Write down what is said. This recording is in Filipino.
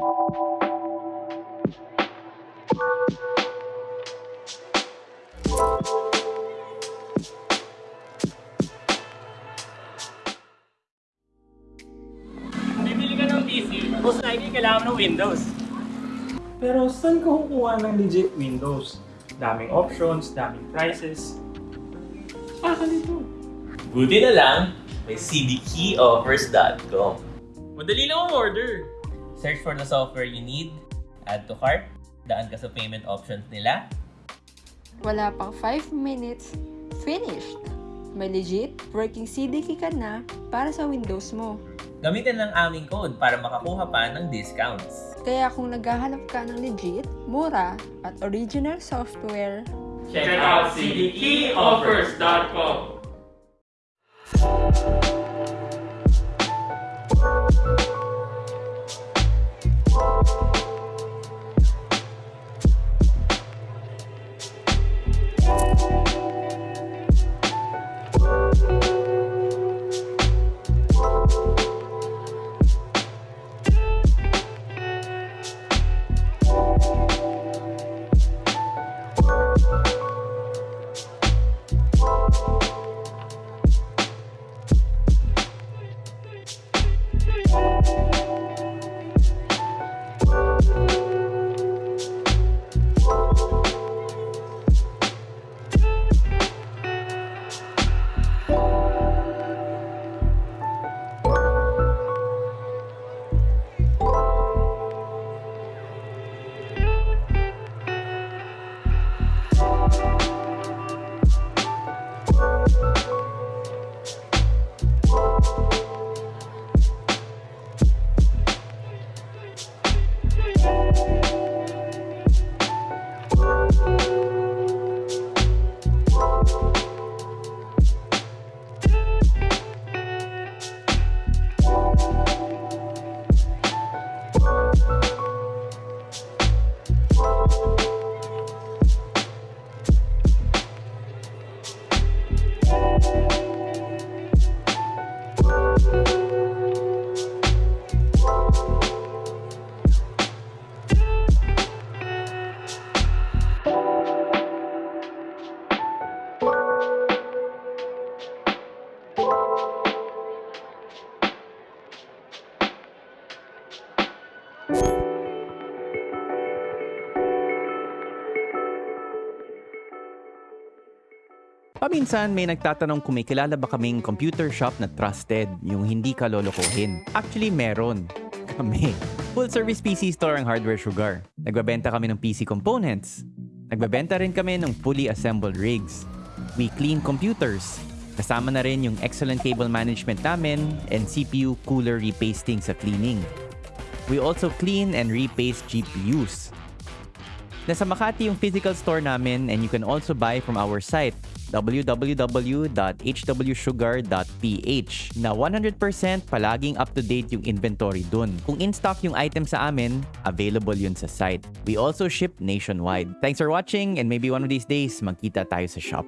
Bibili ka ng PC, most likely kailangan ng Windows. Pero saan ka kukuha ng legit Windows? Daming options, daming prices. Ah, kalito. Buti na lang, may cdkeyoffers.com. Madali lang ang order. Search for the software you need, add to cart, daan ka sa payment options nila, Wala pang 5 minutes, finished! May legit working CDK ka na para sa Windows mo. gamitin lang aming code para makakuha pa ng discounts. Kaya kung naghahanap ka ng legit, mura, at original software, Check out cdkeyoffers.com. Paminsan may nagtatanong kung may kilala ba kaming computer shop na trusted, yung hindi ka lolokohin. Actually, meron. Kami. Full service PC store ang Hardware Sugar. Nagbabenta kami ng PC components. Nagbabenta rin kami ng fully assembled rigs. We clean computers. Kasama na rin yung excellent cable management namin and CPU cooler repasting sa cleaning. We also clean and repaste GPUs. Nasa Makati yung physical store namin and you can also buy from our site www.hwsugar.ph na 100% palaging up-to-date yung inventory dun. Kung in-stock yung item sa amin, available yun sa site. We also ship nationwide. Thanks for watching and maybe one of these days, magkita tayo sa shop.